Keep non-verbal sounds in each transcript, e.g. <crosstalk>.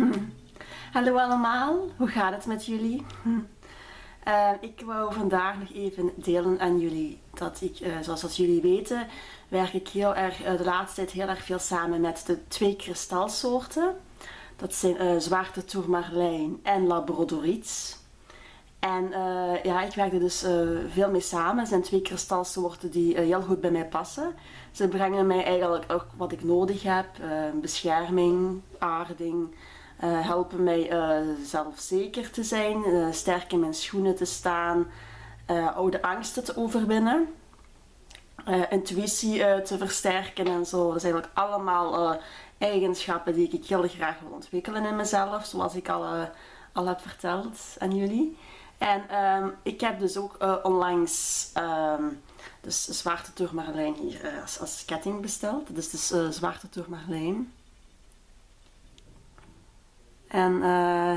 <laughs> Hallo allemaal, hoe gaat het met jullie? Uh, <laughs> ik wou vandaag nog even delen aan jullie dat ik, uh, zoals jullie weten, werk ik heel erg, uh, de laatste tijd heel erg veel samen met de twee kristalsoorten. Dat zijn zwarte tourmalijn en labradoriet. En ja, ik werk er dus veel mee samen. Het zijn twee kristalsoorten die heel goed bij mij passen. Ze brengen mij eigenlijk ook wat ik nodig heb. bescherming, aarding, uh, helpen mij uh, zelfzeker te zijn, uh, sterk in mijn schoenen te staan, oude angsten te overwinnen, intuïtie te versterken en zo. Dat zijn eigenlijk allemaal eigenschappen die ik heel graag wil ontwikkelen in mezelf, zoals ik al, al heb verteld aan jullie. En um, ik heb dus ook onlangs um, dus zwarte hier als, als ketting besteld. Dus is zwarte turmalijn. En uh,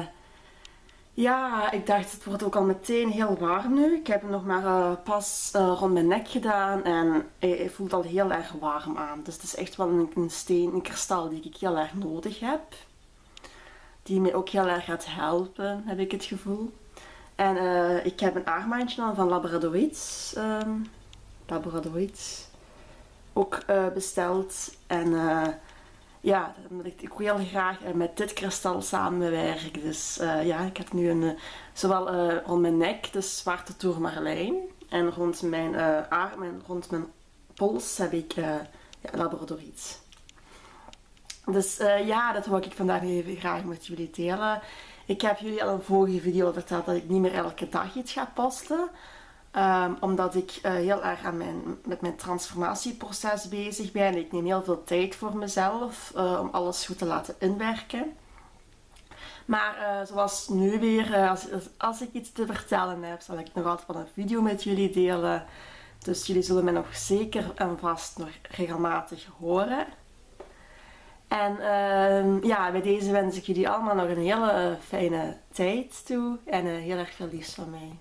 ja, ik dacht het wordt ook al meteen heel warm nu. Ik heb hem nog maar uh, pas uh, rond mijn nek gedaan en hij, voelt al heel erg warm aan. Dus het is echt wel een, een steen, een kristal die ik heel erg nodig heb. Die mij ook heel erg gaat helpen, heb ik het gevoel. En ik heb een armbandje van Labradorite. Um, Labradorite. Ook besteld. En ja, ik, ik heel graag eh, met dit kristal samenwerk. Dus uh, ja, ik heb nu een, uh, zowel rond mijn nek, de zwarte tourmalijn. En rond mijn arm en rond mijn pols heb ik ja, labradoriet. Dus ja, dat wil ik vandaag even graag met jullie delen. Ik heb jullie al een vorige video verteld dat ik niet meer elke dag iets ga posten. Um, omdat ik uh, heel erg aan mijn, met mijn transformatieproces bezig ben. Ik neem heel veel tijd voor mezelf uh, om alles goed te laten inwerken. Maar uh, zoals nu weer, als, als, ik iets te vertellen heb, zal ik nog altijd wel een video met jullie delen. Dus jullie zullen mij nog zeker en vast nog regelmatig horen. En ehm, ja, bij deze wens ik jullie allemaal nog een hele fijne tijd toe en heel erg veel liefst van mij.